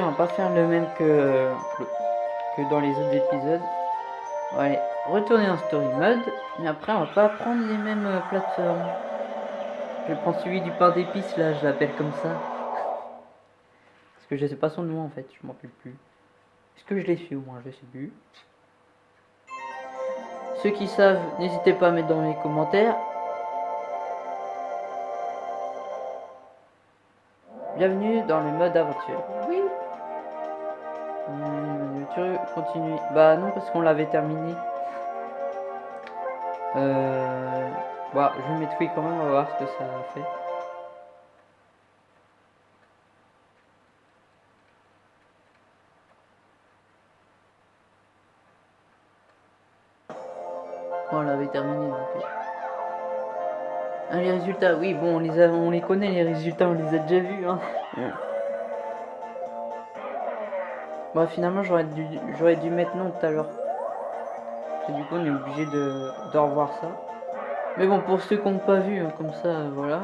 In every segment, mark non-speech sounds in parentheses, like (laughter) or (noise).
on va pas faire le même que, que dans les autres épisodes. On va aller retourner en story mode, mais après on va pas prendre les mêmes euh, plateformes. Je prends celui du pain d'épices là, je l'appelle comme ça. Parce que je sais pas son nom en fait, je m'en rappelle plus. Est-ce que je l'ai su au moins, je sais plus. Ceux qui savent, n'hésitez pas à mettre dans les commentaires. Bienvenue dans le mode aventure. Oui. Tu continues Bah non parce qu'on l'avait terminé. Euh... Bah je vais mettre oui quand même, on va voir ce que ça fait. on l'avait terminé. Donc... Ah, les résultats, oui, bon, on les, a, on les connaît, les résultats, on les a déjà vus. Hein. Bon, finalement, j'aurais dû, j'aurais dû mettre non tout à l'heure. Du coup, on est obligé de, revoir ça. Mais bon, pour ceux qui n'ont pas vu, hein, comme ça, voilà.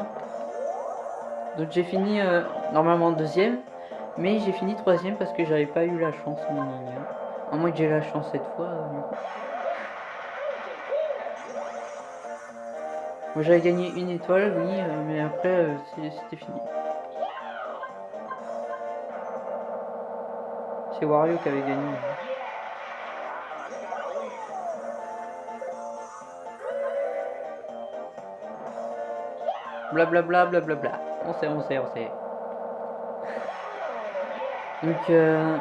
Donc j'ai fini euh, normalement deuxième, mais j'ai fini troisième parce que j'avais pas eu la chance. À moins que j'ai la chance cette fois. Euh, j'avais gagné une étoile, oui, euh, mais après euh, c'était fini. C'est Wario qui avait gagné. Blablabla, blablabla. Bla, bla. On sait, on sait, on sait. Donc, euh,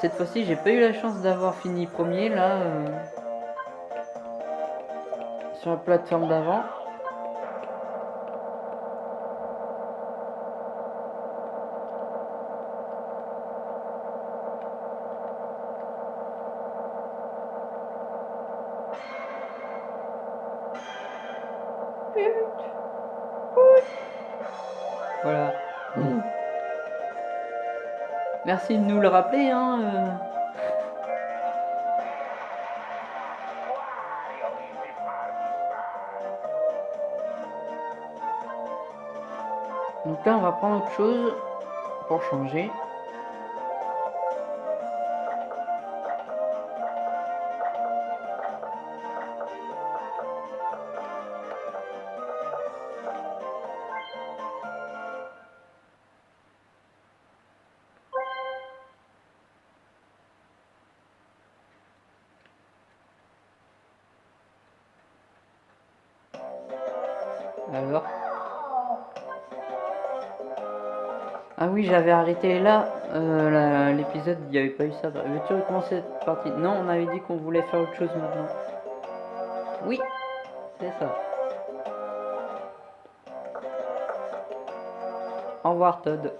cette fois-ci, j'ai pas eu la chance d'avoir fini premier, là. Euh sur la plateforme d'avant. Voilà. Merci de nous le rappeler, hein. Euh. Donc là, on va prendre autre chose pour changer. Oui, j'avais arrêté là, euh, l'épisode, il n'y avait pas eu ça. Veux-tu recommencer cette partie? Non, on avait dit qu'on voulait faire autre chose maintenant. Oui, c'est ça. Au revoir Todd.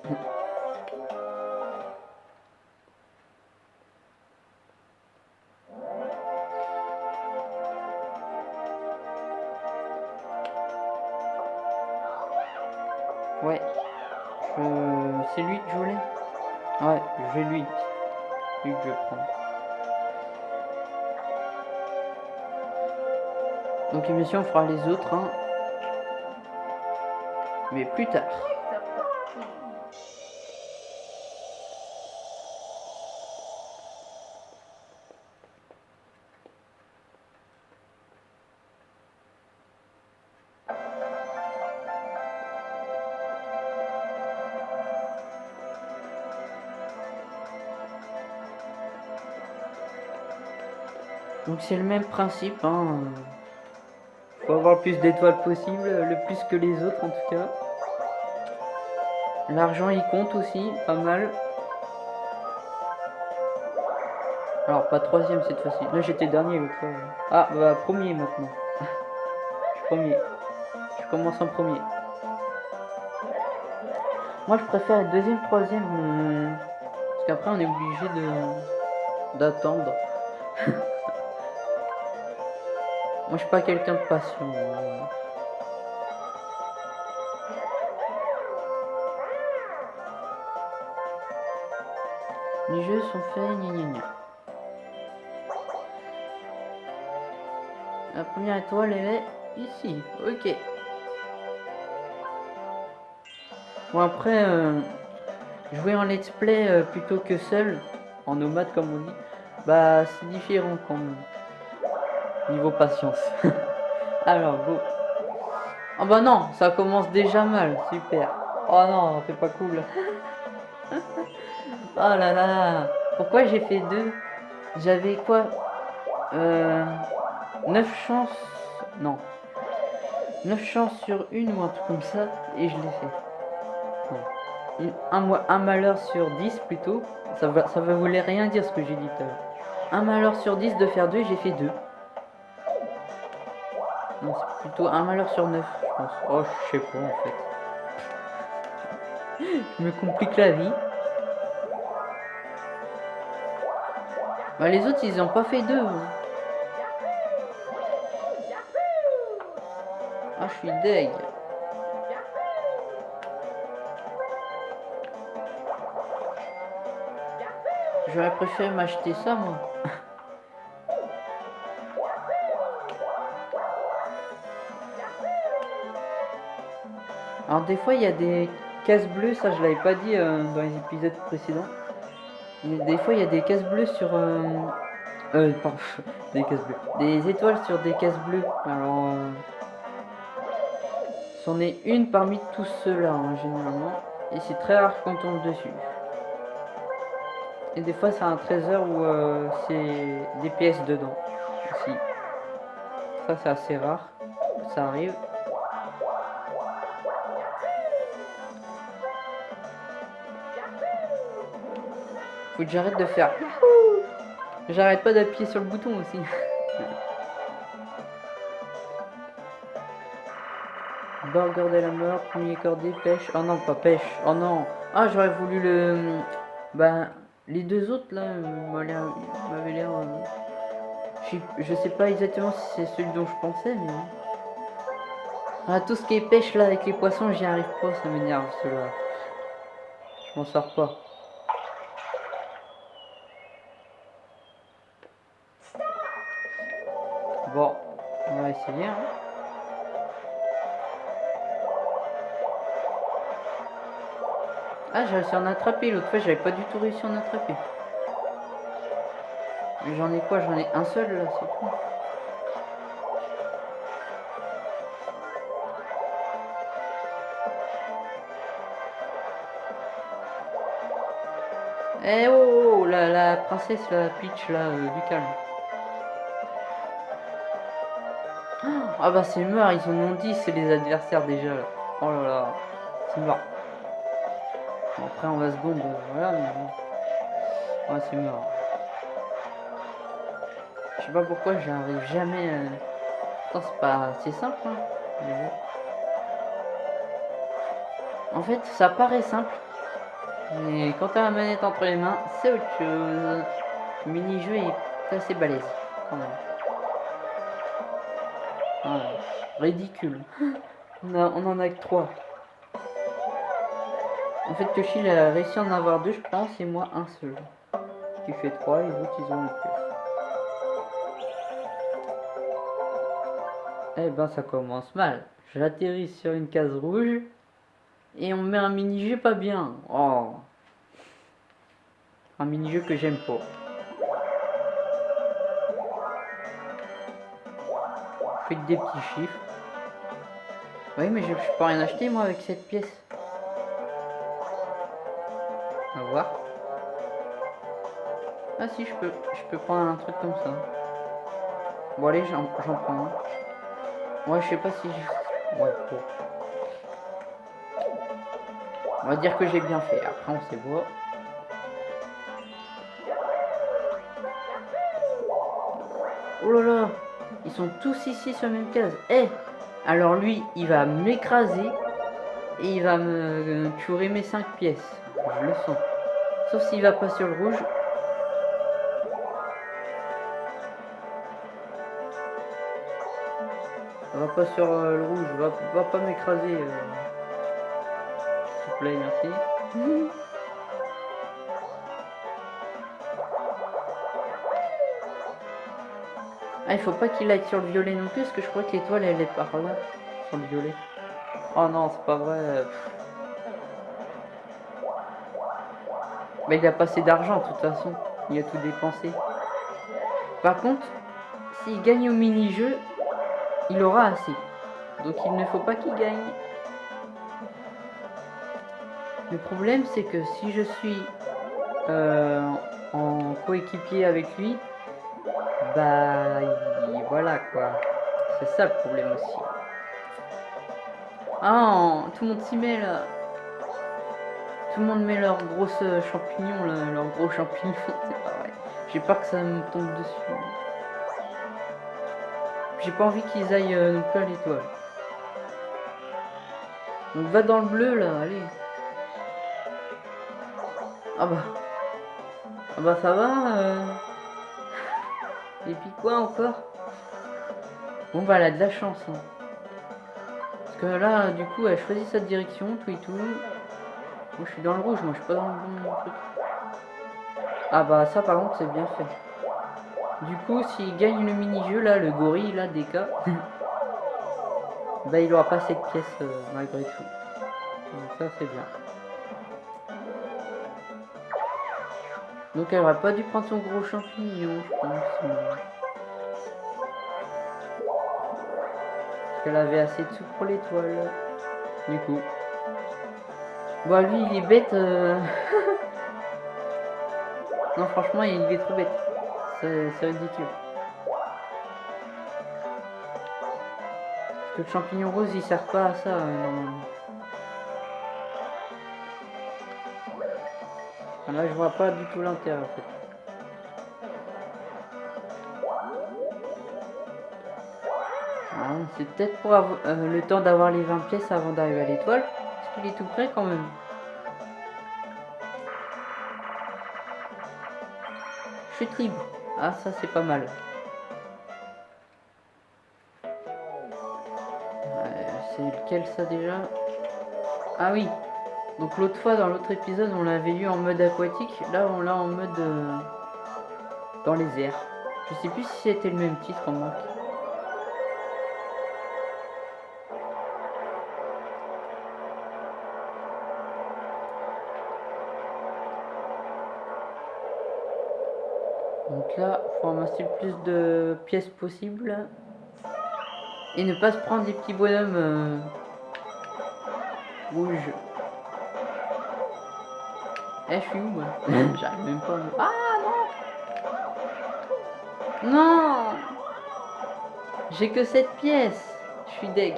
Ouais. C'est lui que je voulais Ouais, je vais lui. Lui que je prendre. Donc sûr on fera les autres. Hein. Mais plus tard. C'est le même principe. Hein. Faut avoir le plus d'étoiles possible, le plus que les autres en tout cas. L'argent il compte aussi, pas mal. Alors pas troisième cette fois-ci. Là j'étais dernier l'autre. Ah bah premier maintenant. (laughs) je premier. Je commence en premier. Moi je préfère être deuxième, troisième. Parce qu'après on est obligé de d'attendre. Moi, je suis pas quelqu'un de patient. Les jeux sont faits, gna gna gna. La première étoile, elle est ici. Ok. Bon après, euh, jouer en let's play euh, plutôt que seul, en nomade comme on dit, bah c'est différent quand même. Niveau patience. (laughs) Alors go. Oh bah non, ça commence déjà mal, super. Oh non, c'est pas cool. (laughs) oh là là, pourquoi j'ai fait deux? J'avais quoi? Euh, 9 chances, non. 9 chances sur une ou un truc comme ça, et je l'ai fait. un, malheur sur 10 plutôt, ça va, ça va voulait rien dire ce que j'ai dit tout à l'heure. Un malheur sur 10 de faire 2, j'ai fait 2. Plutôt un malheur sur 9, je pense. Oh, je sais pas en fait. je me complique la vie. Bah, les autres, ils ont pas fait 2. Ah, je suis deg. J'aurais préféré m'acheter ça, moi. (laughs) Alors des fois, il y a des cases bleues, ça je l'avais pas dit euh, dans les épisodes précédents. Des fois, il y a des cases bleues sur... Euh, euh (laughs) des cases bleues. Des étoiles sur des cases bleues. Alors... Euh, C'en est une parmi tous ceux-là, hein, généralement. Et c'est très rare qu'on tombe dessus. Et des fois, c'est un trésor où euh, c'est des pièces dedans. Ça, c'est assez rare. Ça arrive. J'arrête de faire. J'arrête pas d'appuyer sur le bouton aussi. Burger de la mort, premier cordé, pêche. Oh non, pas pêche. Oh non. Ah, j'aurais voulu le. Ben, les deux autres là m'avaient l'air. Euh, je, sais pas exactement si c'est celui dont je pensais, mais. Ah, tout ce qui est pêche là avec les poissons, j'y arrive pas, ça m'énerve cela. Je m'en sors pas. Bon, on va Hein. Ah, j'ai réussi à en attraper. L'autre fois, j'avais pas du tout réussi à en attraper. Mais j'en ai quoi? J'en ai un seul là, c'est tout. Eh oh, oh, oh la, la, princesse, la Peach là, euh, du calme. Ah bah c'est mort, ils en ont dit, c'est les adversaires déjà. Oh là là, c'est mort. Après, on va se bombe, voilà, mais bon. Ouais, c'est mort. Je sais pas pourquoi j'arrive jamais. Euh... c'est pas. C'est simple, hein. En fait, ça paraît simple. Mais quand t'as la manette entre les mains, c'est autre chose. Le mini-jeu est assez balèze, quand même. Ridicule. On, en a que trois. En fait, Toshi a réussi à en avoir deux, je pense, et moi un seul. Qui fait trois, et les autres, ils ont pièce. Eh ben, ça commence mal. J'atterris sur une case rouge, et on met un mini-jeu pas bien. Oh. Un mini-jeu que j'aime pas. Des petits chiffres. Oui, mais je, peux rien acheter, moi, avec cette pièce. On va voir. Ah si, je peux, je peux prendre un truc comme ça. Bon allez, j'en prends un. Ouais, je sais pas si je... Ouais. On va dire que j'ai bien fait. Après, on sait voir. Oh là là Ils sont tous ici sur la même case. Eh Alors lui, il va m'écraser. Et il va me curer mes 5 pièces. Je le sens. Sauf s'il va pas sur le rouge. Va pas sur euh, le rouge, va, va pas m'écraser. Euh. S'il te plaît, merci. (laughs) Ah, il faut pas qu'il aille sur le violet non plus, parce que je crois que l'étoile elle est par là, sur le violet. Oh non, c'est pas vrai. Bah, il a pas assez d'argent, de toute façon. Il a tout dépensé. Par contre, s'il gagne au mini-jeu, il aura assez. Donc il ne faut pas qu'il gagne. Le problème, c'est que si je suis euh, en coéquipier avec lui, bah voilà quoi. C'est ça le problème aussi. Ah, tout le monde s'y met là. Tout le monde met leurs grosses champignons là, leurs gros champignons, (laughs) c'est pas. J'ai peur que ça me tombe dessus. J'ai pas envie qu'ils aillent euh, non plus à l'étoile. Donc va dans le bleu là, allez. Ah bah. Ah bah ça va. Euh... Et puis quoi encore? Bon bah elle a de la chance. Hein. Parce que là, du coup, elle choisit sa direction, tout et tout. Moi je suis dans le rouge, moi je suis pas dans le bon truc. Ah bah ça par contre c'est bien fait. Du coup, s'il gagne le mini-jeu, là, le gorille, là, des (laughs) cas, bah, il aura pas cette pièce euh, malgré tout. Donc ça, c'est bien. Donc elle aurait pas dû prendre son gros champignon, je pense. Parce qu'elle avait assez de sous pour l'étoile. Du coup. Bon, lui, il est bête. Euh. (laughs) non, franchement, il est trop bête. C'est ridicule. Parce que le champignon rose, il sert pas à ça, euh. Là, je vois pas du tout l'intérêt, en fait. Ah, c'est peut-être pour avoir, euh, le temps d'avoir les 20 pièces avant d'arriver à l'étoile. Parce qu'il est tout près quand même. Chute libre. Ah, ça c'est pas mal. c'est lequel ça déjà? Ah oui. Donc l'autre fois dans l'autre épisode on l'avait eu en mode aquatique. Là on l'a en mode euh, dans les airs. Je sais plus si c'était le même titre en marque. Donc là, faut ramasser le plus de pièces possible. Et ne pas se prendre des petits bonhommes euh, rouges. Eh, je suis où moi J'arrive même pas. Ah non Non J'ai que cette pièce. Je suis deg.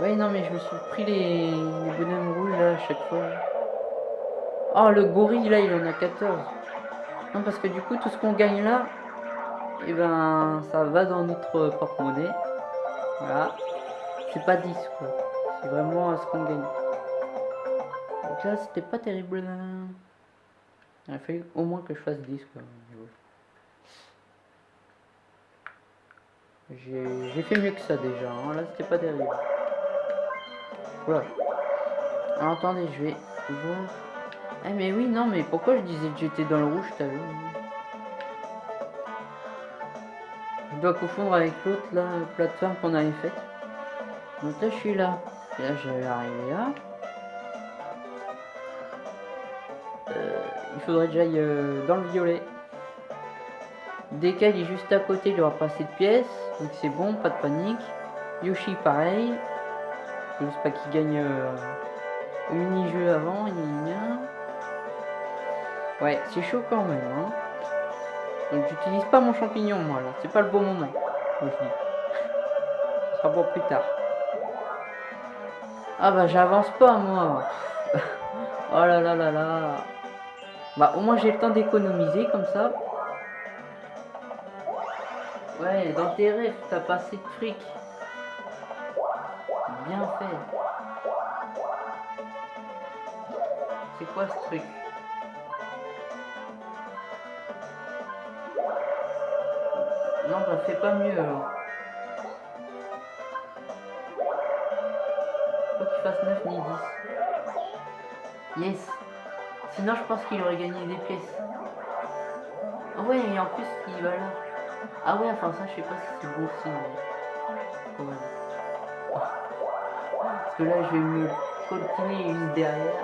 Ouais, non, mais je me suis pris les, bonhommes rouges là à chaque fois. Oh, le gorille là, il en a 14. Non, parce que du coup, tout ce qu'on gagne là, et eh ben, ça va dans notre porte-monnaie. Voilà. C'est pas 10 quoi. C'est vraiment ce qu'on gagne. Donc là, c'était pas terrible. Il a fallu au moins que je fasse 10 quoi. J'ai fait mieux que ça déjà. Hein. Là, c'était pas terrible. Alors, attendez, je vais voir. Eh mais oui, non, mais pourquoi je disais que j'étais dans le rouge tout à l'heure Je dois confondre avec l'autre, la plateforme qu'on avait faite. Donc là, je suis là. Et là, je vais arriver là. Euh, il faudrait que j'aille euh, dans le violet. Dès qu'elle est juste à côté, il aura pas assez de pièces. Donc c'est bon, pas de panique. Yoshi, pareil. Juste pas qu'il gagne euh, mini-jeu avant, il y Ouais, c'est chaud quand même, hein. Donc j'utilise pas mon champignon, moi, là. C'est pas le bon moment. Moi, je (laughs) sera pour plus tard. Ah bah j'avance pas, moi. (laughs) oh là là là là. Bah au moins j'ai le temps d'économiser comme ça. Ouais, dans tes rêves, t'as pas assez de fric bien fait. C'est quoi ce truc? Non, bah fais pas mieux. Faut qu'il fasse 9 ni 10. Yes. Sinon, je pense qu'il aurait gagné des pièces. Ah ouais, et en plus, il va là. Ah ouais, enfin ça, je sais pas si c'est beau aussi. Parce que là, je vais me coltiner juste derrière.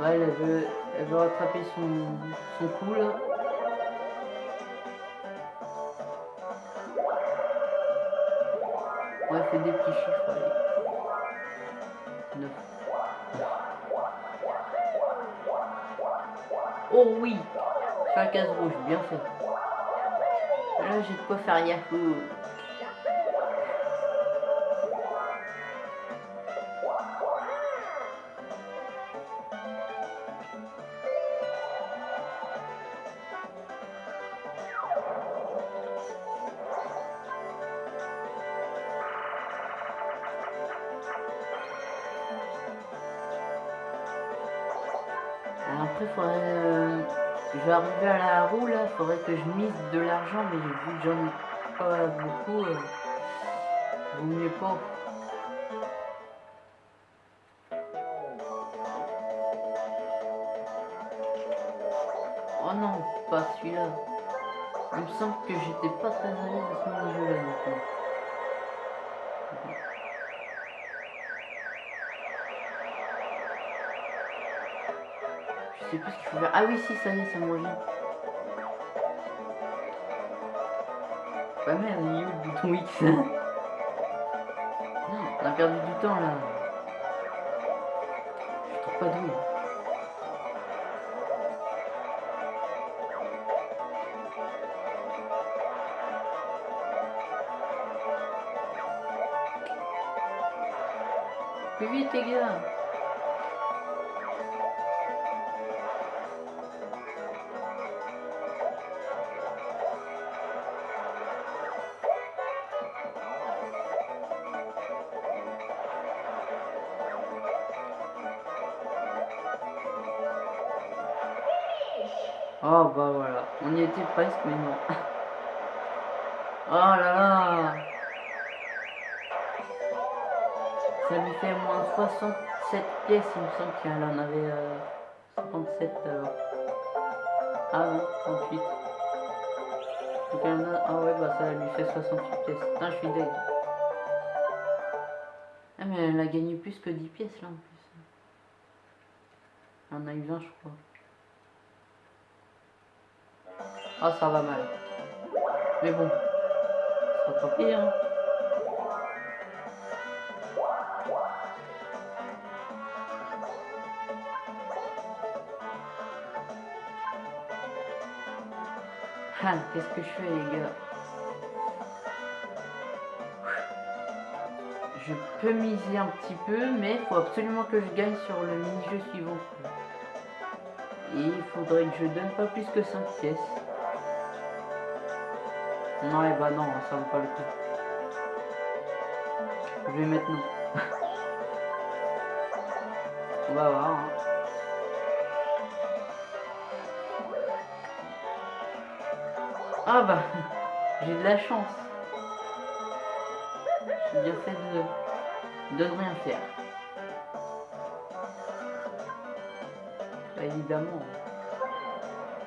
Ouais, elle veut, elle veut rattraper son, son coup là. Fait des petits chiffres, allez. 9. Oh oui la case rouge, bien fait. Là, j'ai de quoi faire Yahoo. Euh, je vais arriver à la roue là, faudrait que je mise de l'argent, mais vu que j'en ai pas beaucoup, euh, vaut mieux pas. Oh non, pas celui-là. Il me semble que j'étais pas très à l'aise à ce mini-jeu là Je sais plus ce qu'il faut faire. Ah oui, si, ça y est, ça me revient. Bah merde, il est où le bouton X? On a perdu du temps là. Je trouve pas d'où. Plus vite les gars Oh bah voilà, on y était presque mais non. (laughs) Oh là là Ça lui fait moins 67 pièces, il me semble qu'elle en avait euh, 57 alors. Ah non, 38. Donc elle en a... Ah ouais bah ça lui fait 68 pièces. Putain je suis deg. Ah mais elle a gagné plus que 10 pièces là en plus. Elle en a eu 20 je crois. Ah, ça va mal. Mais bon, ça pas pire. Ah, qu'est-ce que je fais, les gars? Je peux miser un petit peu, mais il faut absolument que je gagne sur le mini-jeu suivant. Et il faudrait que je donne pas plus que 5 pièces. Non, et bah non, ça vaut pas le coup. Je vais mettre non. (laughs) On va voir. Hein. Ah bah, (laughs) j'ai de la chance. J'ai bien fait de, de ne rien faire. Évidemment.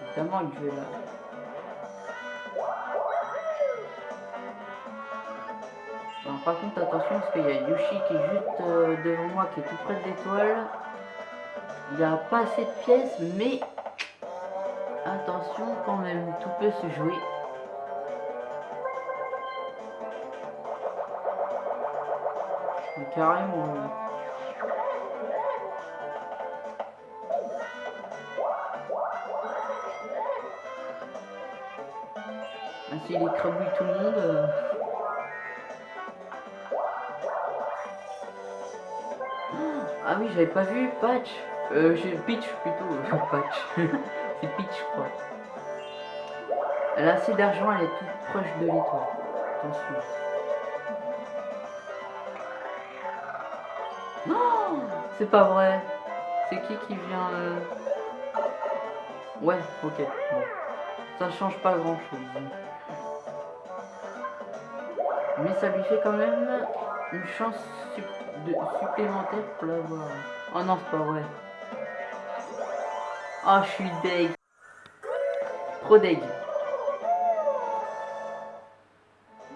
Évidemment que je vais là. Par contre, attention, parce qu'il y a Yoshi qui est juste euh, devant moi, qui est tout près de l'étoile. Il n'y a pas assez de pièces, mais attention quand même, tout peut se jouer. carrément. Ah, S'il écrabouille tout le monde... Euh, oui, j'avais pas vu Patch. Euh, Peach plutôt. (laughs) Patch. (laughs) C'est Peach, je crois. Elle a assez d'argent, elle est toute proche de l'étoile. Attention. Non C'est pas vrai. C'est qui qui vient... Euh... Ouais, ok. Bon. Ça change pas grand chose. Mais ça lui fait quand même une chance de, supplémentaire pour l'avoir. Oh non, c'est pas vrai. Oh, je suis deg. Trop deg.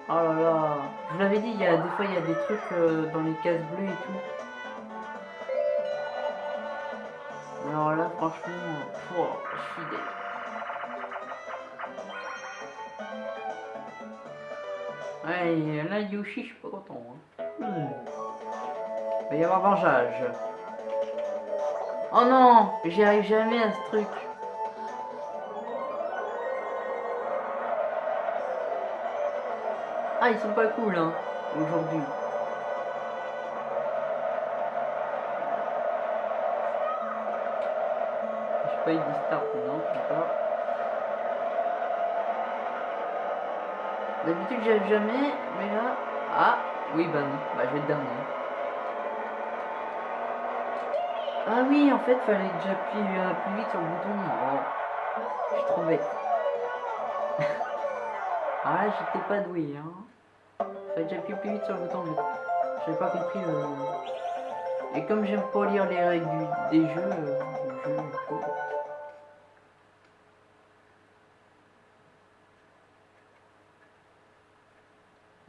Oh là là. Je l'avais dit, il y a des fois il y a des trucs euh, dans les cases bleues et tout. Alors là, franchement, pouah, je suis dé... Ouais, là, Yoshi, je suis pas content. Hein. Il va y avoir vengeage. Oh non J'y arrive jamais à ce truc. Ah, ils sont pas cool, hein, aujourd'hui. Je sais pas, ils disent start, non, pas. D'habitude, j'arrive jamais, mais là... Ah, oui, bah non, bah je vais être dernier. Ah oui, en fait, fallait que j'appuie euh, plus vite sur le bouton. Oh, je suis trop bête. (laughs) ah, j'étais pas doué, hein. Fallait que j'appuie plus vite sur le bouton. J'avais pas compris. Euh... Et comme j'aime pas lire les règles des jeux, euh, jeux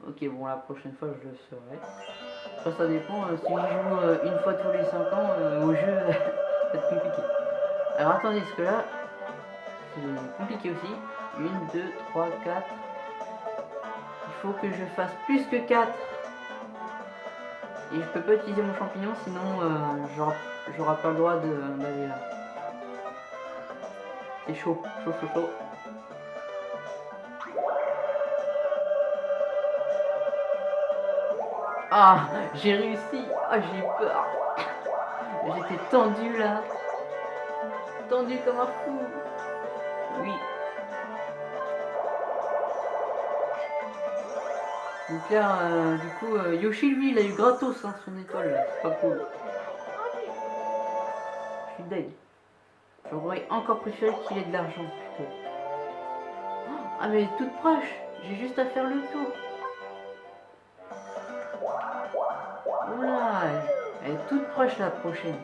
Ok, bon, la prochaine fois, je le saurai. Ça dépend. Euh, si je joue euh, une fois tous les 5 ans euh, au jeu, (laughs) ça va être compliqué. Alors, attendez, parce que là, c'est compliqué aussi. 1, 2, 3, 4. Il faut que je fasse plus que 4. Et je peux pas utiliser mon champignon, sinon euh, j'aurai pas le droit d'aller là. C'est chaud, chaud, chaud, chaud. Ah, j'ai réussi. Ah, j'ai peur. J'étais tendu là. Tendu comme un fou. Oui. Donc là, euh, du coup, euh, Yoshi, lui, il a eu gratos hein, son étoile. C'est pas cool. Je suis deg. J'aurais encore préféré qu'il ait de l'argent plutôt. Ah, mais toute proche. J'ai juste à faire le tour. Oula, elle est toute proche la prochaine.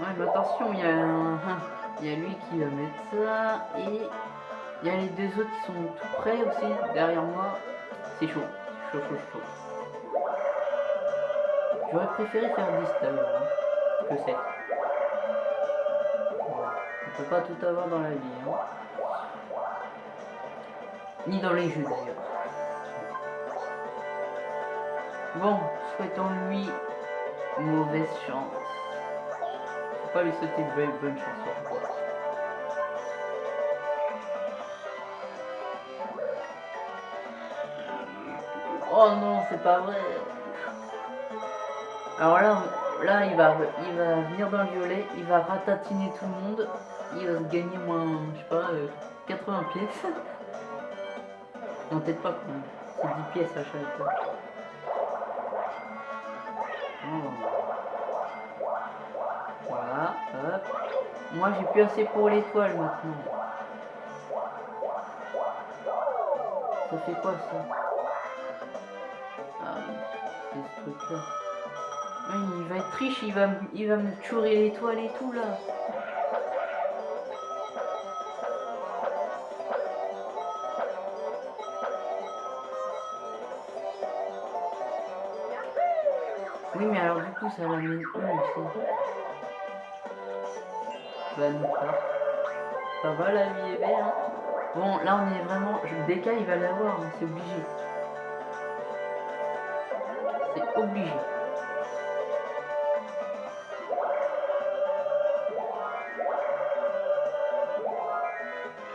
Ouais, mais attention, il y a un... Y a lui qui va mettre ça et il y a les deux autres qui sont tout près aussi derrière moi. C'est chaud, chaud, chaud, chaud. J'aurais préféré faire 10 d'ailleurs hein, que 7. On peut pas tout avoir dans la vie. Hein. Ni dans les jeux d'ailleurs. Bon, souhaitons-lui mauvaise chance. Faut pas lui souhaiter bonne, bonne chance. Oh non, c'est pas vrai. Alors là, là il, va, il va venir dans le violet, il va ratatiner tout le monde. Il va se gagner moins, je sais pas, 80 euh, pièces. Non, peut-être pas, c'est 10 pièces à chaque fois. Hop. Moi j'ai plus assez pour l'étoile maintenant. Ça fait quoi ça Ah oui, c'est ce truc là. il va être triche, il va, il va me chourer l'étoile et tout là. Oui, mais alors du coup, ça l'amène où aussi Nous pas. Ça va, la vie est belle, Bon, là, on est vraiment... DK, il va l'avoir, c'est obligé. C'est obligé.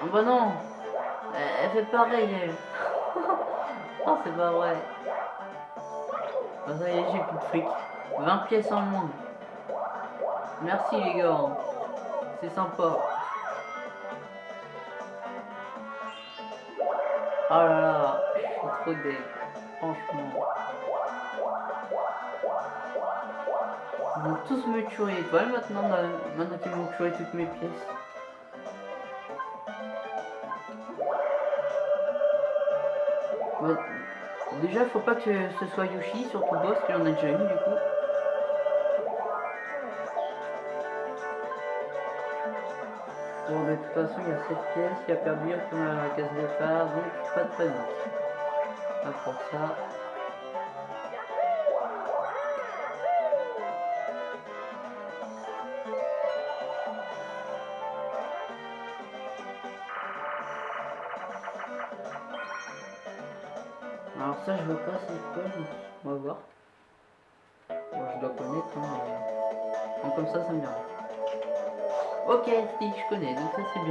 Oh bah non Elle fait pareil, elle. (laughs) oh, c'est pas vrai. Ah, ça y est, j'ai plus de fric. 20 pièces en moins. Merci les gars. C'est sympa. Oh là là, je suis trop deg. Franchement. Ils vont tous me tuer étoile maintenant, maintenant qu'ils vont tuer toutes mes pièces. Déjà, faut pas que ce soit Yoshi, surtout boss, qu'il en a déjà eu du coup. Bon, de toute façon, il y a cette pièce qui a perdu, retourne à la case départ, donc pas de panique. Pas pour ça.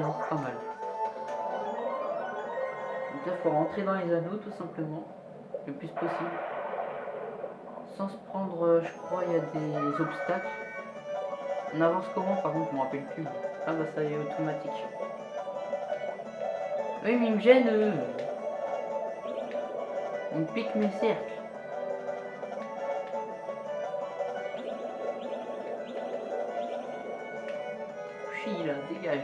Pas mal. Donc là, il faut rentrer dans les anneaux, tout simplement, le plus possible. Sans se prendre, euh, je crois, il y a des obstacles. On avance comment, par contre, je me rappelle plus. Ah bah ça est, automatique. Oui, mais il me gêne, me pique mes cercles. Chi, là, dégage.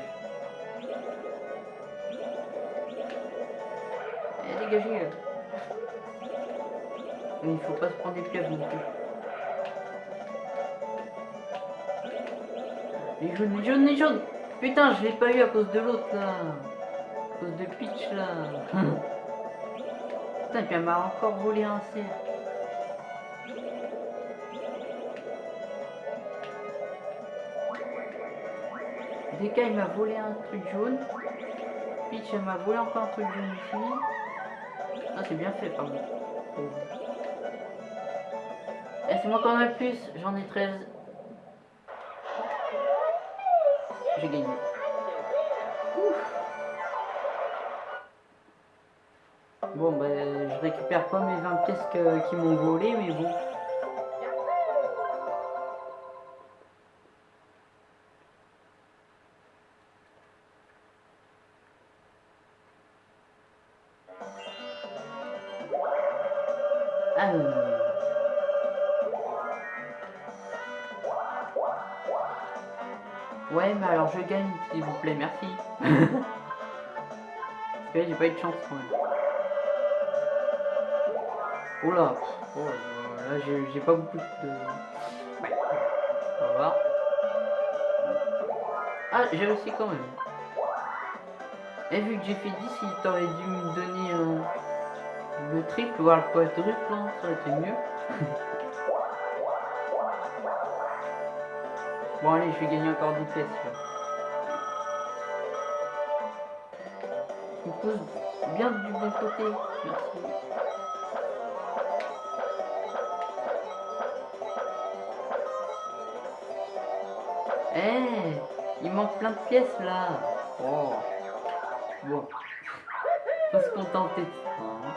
Eh, dégagez, là. Mais il faut pas se prendre des pièges non plus. Les jaunes, les jaunes, les jaunes Putain, je l'ai pas eu à cause de l'autre, là. À cause de Peach, là. (laughs) Putain, elle m'a encore volé un cerf. Deka, il m'a volé un truc jaune. Peach, m'a volé encore un truc jaune ici. Ah, c'est bien fait, par contre. Et c'est moi qui en ai le plus, j'en ai 13. J'ai gagné. Ouf. Bon, ben, je récupère pas mes 20 pièces que- qui m'ont volé, mais bon. Ouais, mais alors je gagne, s'il vous plaît, merci. (laughs) Parce que j'ai pas eu de chance quand même. Oh là, oh, euh, là j'ai j'ai pas beaucoup de... Ouais. On va voir. Ah, j'ai réussi quand même. Et vu que j'ai fait 10, il t'aurait dû me donner euh, le triple, voire le quadruple, hein, ça aurait été mieux. (laughs) bon allez, je vais gagner encore 10 pièces. Je me pose bien du bon côté, merci. Eh, il manque plein de pièces là. Oh. Bon. Faut se contenter hein.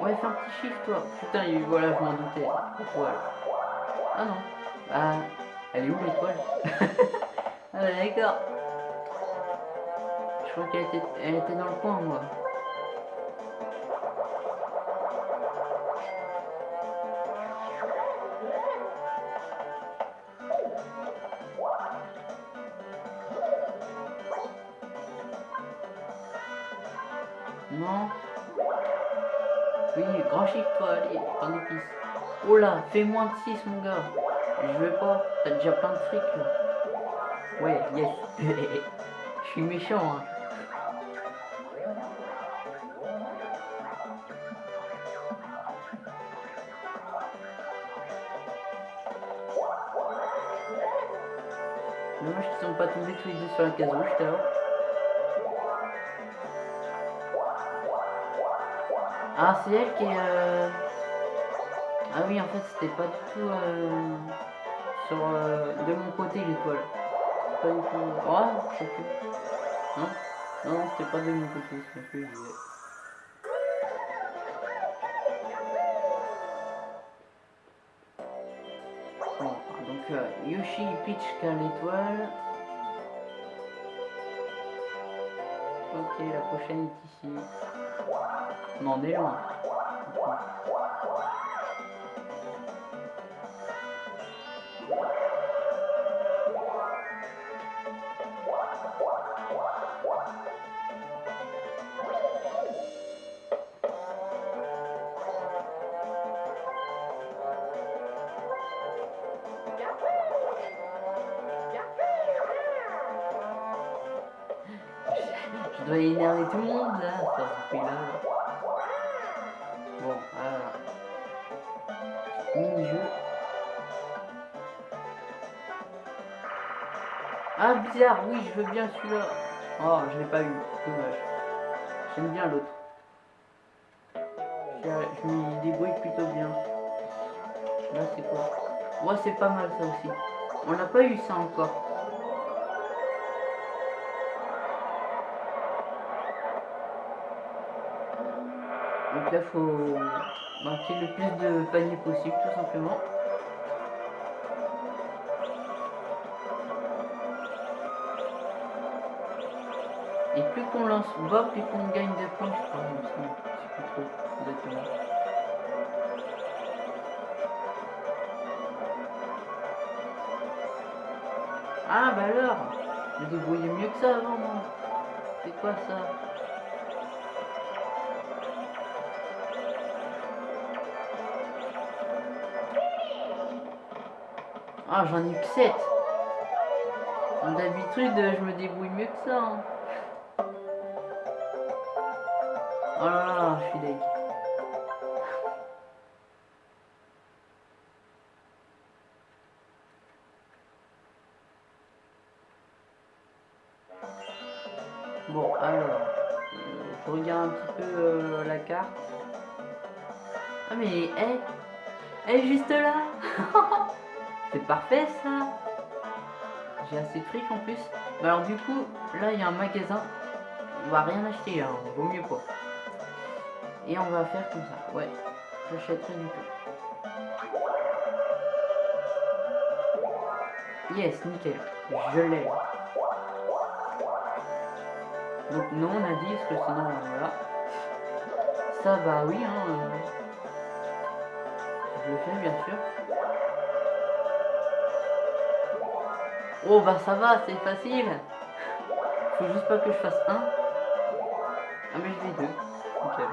Ouais, fais un petit chiffre toi. Putain, il- voilà, je m'en doutais. Ah non. Bah, elle est où l'étoile (laughs) Ah bah, d'accord. Je crois qu'elle était, elle était dans le coin, moi. Non. Oui, grand chiffre toi, allez, prends des pistes. Oh là, fais moins de 6 mon gars. Je veux pas, t'as déjà plein de fric là. Ouais, yes. (laughs) Je suis méchant hein. Dommage qu'ils sont pas tombés tous les deux sur la case rouge tout à l'heure. Ah, c'est elle qui est. euh, Ah oui, en fait, c'était pas du tout euh, sur euh, de mon côté l'étoile. Pas du tout. Oh, sais plus. Non, non, non, c'était pas de mon côté. C'est ce que je. Bon, donc euh, Yoshi Peach qui a l'étoile. Ok, la prochaine est ici. On en est loin. Énerver tout le monde là, fait. Bon. Ah bizarre, oui je veux bien celui-là. Oh je l'ai pas eu, dommage. J'aime bien l'autre. Je m'y débrouille plutôt bien. Là c'est quoi Ouais c'est pas mal ça aussi. On n'a pas eu ça encore. Là faut marquer le plus de paniers possible tout simplement. Et plus qu'on lance bas, plus qu'on gagne de points, je crois, je sais plus trop exactement. Ah bah alors Je débrouillais mieux que ça avant moi. C'est quoi ça? Ah j'en ai que 7 D'habitude je me débrouille mieux que ça. Hein. Oh là là, je suis deg. Bon, alors, euh, je regarde un petit peu euh, la carte. Ah mais, elle, elle est juste là C'est parfait ça J'ai assez de fric en plus. alors du coup, là il y a un magasin. On va rien acheter, hein, vaut mieux pas. Et on va faire comme ça. Ouais, j'achèterai du tout. Yes, nickel. Je l'ai. Donc non, on a dit, parce que sinon, voilà. Ça, bah oui, hein. Euh, je le fais, bien sûr. Oh, bah ça va, c'est facile. Faut juste pas que je fasse un. Ah, mais je vais deux. Nickel.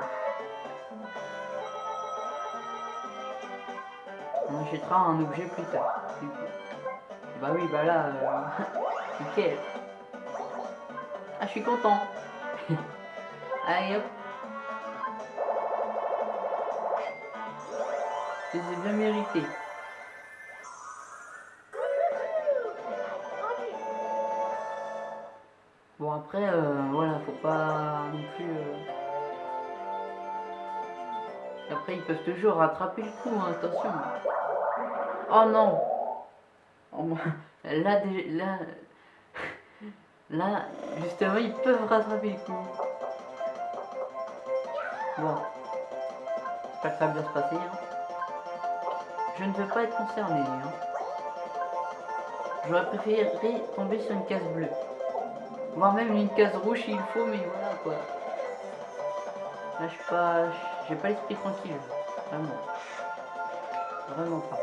On achètera un objet plus tard. Bah oui, bah là, euh... (laughs) Ah, je suis content. (laughs) Allez hop. C'est bien mérité. Après, euh, voilà, faut pas non plus... Euh... Après, ils peuvent toujours rattraper le coup, hein, attention. Oh non oh, Là, là, là, justement, ils peuvent rattraper le coup. Bon. J'espère que ça va bien se passer. Hein. Je ne veux pas être concerné. Hein. J'aurais préféré tomber sur une case bleue. Voire même une case rouge s'il faut, mais voilà quoi. Là, je suis pas... J'ai pas l'esprit tranquille. Vraiment. Vraiment pas.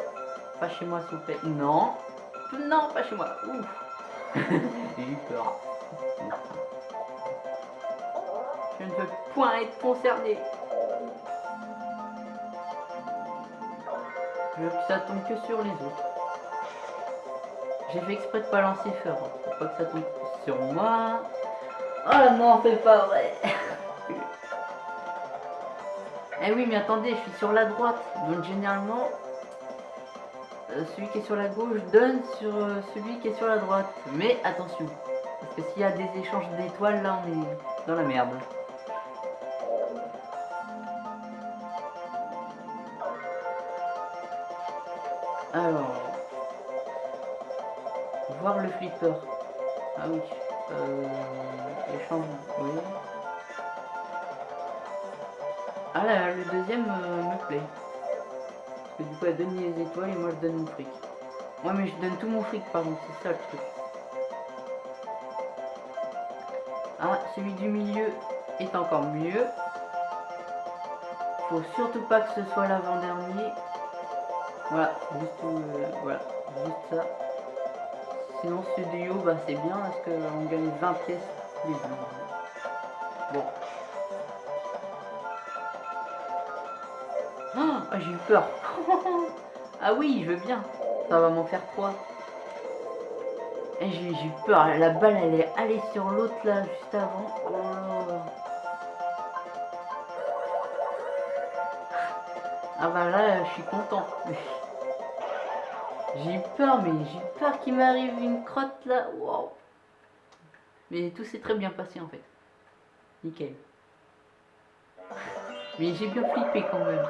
Pas chez moi, s'il vous plaît. Non. Non, pas chez moi. Ouf. (laughs) J'ai eu peur. Je ne veux point être concerné. Je veux que ça tombe que sur les autres. J'ai fait exprès de pas lancer fort. Hein, pour pas que ça tombe sur moi. Oh non, c'est pas vrai. eh oui, mais attendez, je suis sur la droite. Donc généralement, euh, celui qui est sur la gauche donne sur euh, celui qui est sur la droite. Mais attention, parce que s'il y a des échanges d'étoiles, là on est dans la merde. Alors, voir le flipper. Ah oui, euh, échange, oui. Ah là, le deuxième euh, me plaît du coup elle donne les étoiles et moi je donne mon fric. Ouais mais je donne tout mon fric par contre, c'est ça le truc. Ah, celui du milieu est encore mieux. Faut surtout pas que ce soit l'avant-dernier. Voilà, juste, euh, voilà, juste ça. Sinon haut, bah, c'est bien parce qu'on gagne 20 pièces Bon. Ah, j'ai eu peur. (laughs) ah oui, je veux bien. Ça va m'en faire quoi Et j'ai eu peur, la balle elle est allée sur l'autre là juste avant. Oh. Ah bah là je suis content. (laughs) j'ai eu peur mais j'ai eu peur qu'il m'arrive une crotte là. Wow. Mais tout s'est très bien passé en fait. Nickel. Mais j'ai bien flippé quand même.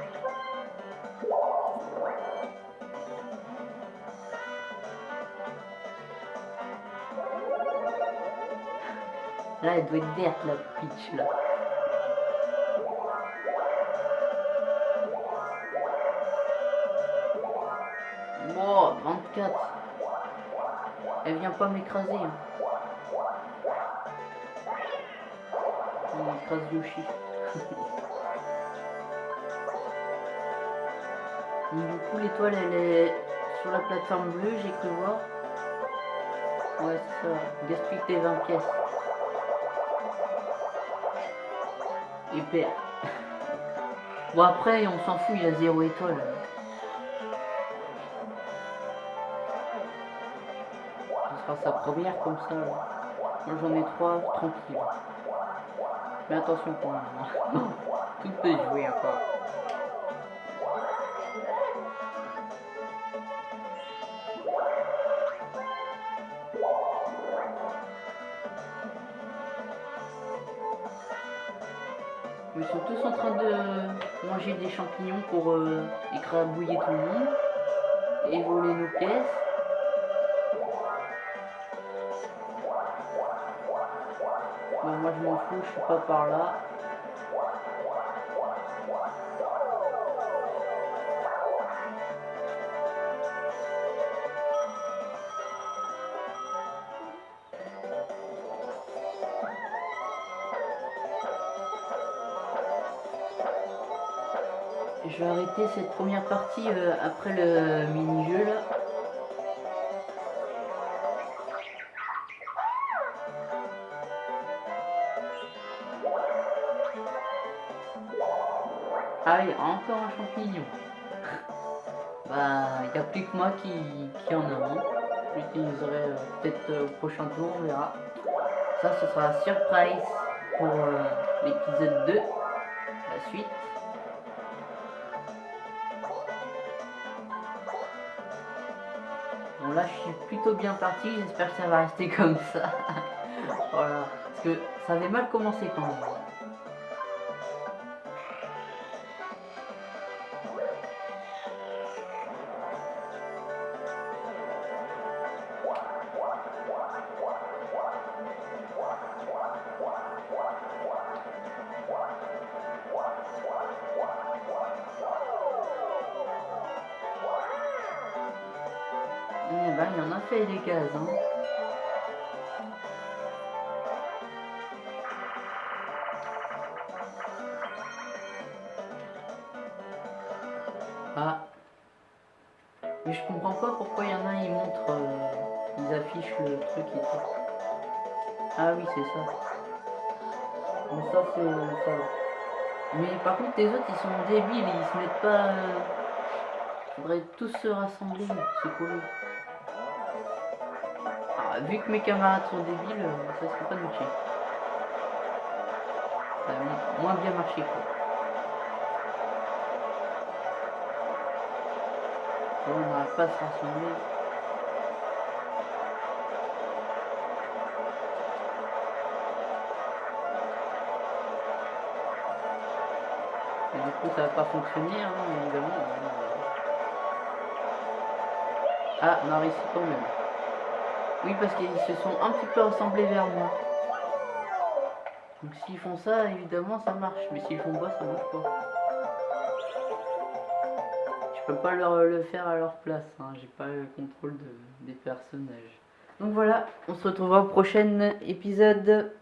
Là, elle doit être verte, la pitch, là. Wow, 24. Elle vient pas m'écraser. Elle écrase Yoshi. (laughs) du coup, l'étoile, elle est sur la plateforme bleue, j'ai cru voir. Ouais, c'est ça. Gaspille tes 20 pièces. Et perd. (laughs) Bon après on s'en fout, il a zéro étoile. Sa première comme ça. Moi j'en ai trois, tranquille. Mais attention pour moi. (laughs) Tout peut jouer encore. Ils sont tous en train de manger des champignons pour euh, écrabouiller tout le monde et voler nos pièces. Je suis pas par là. Je vais arrêter cette première partie euh, après le mini-jeu là. Ah oui, encore un champignon. bah, il n'y a plus que moi qui, qui en a un. J'utiliserai euh, peut-être euh, au prochain tour, on verra. Ça, ce sera surprise pour l'épisode 2, la suite. là, je suis plutôt bien parti. J'espère que ça va rester comme ça. (laughs) voilà. Parce que ça avait mal commencé quand même. Ah. Mais je comprends pas pourquoi il y en a, ils montrent, euh, ils affichent le truc et tout. Ah oui, c'est ça. Bon, ça, c'est ça. Mais par contre, les autres, ils sont débiles, ils se mettent pas... Euh... Faudrait tous se rassembler, c'est cool vu que mes camarades sont débiles, euh, ça serait pas de marcher. Ça a moins bien marché quoi. on n'arrive pas à se rassembler. Et du coup ça va pas fonctionner hein, évidemment. Ah, on a réussi quand même. Oui, parce qu'ils se sont un petit peu ressemblés vers moi. Donc s'ils font ça, évidemment, ça marche. Mais s'ils font pas, ça marche pas. Je peux pas leur le faire à leur place. Hein. J'ai pas le contrôle des personnages. Donc voilà, on se retrouvera au prochain épisode.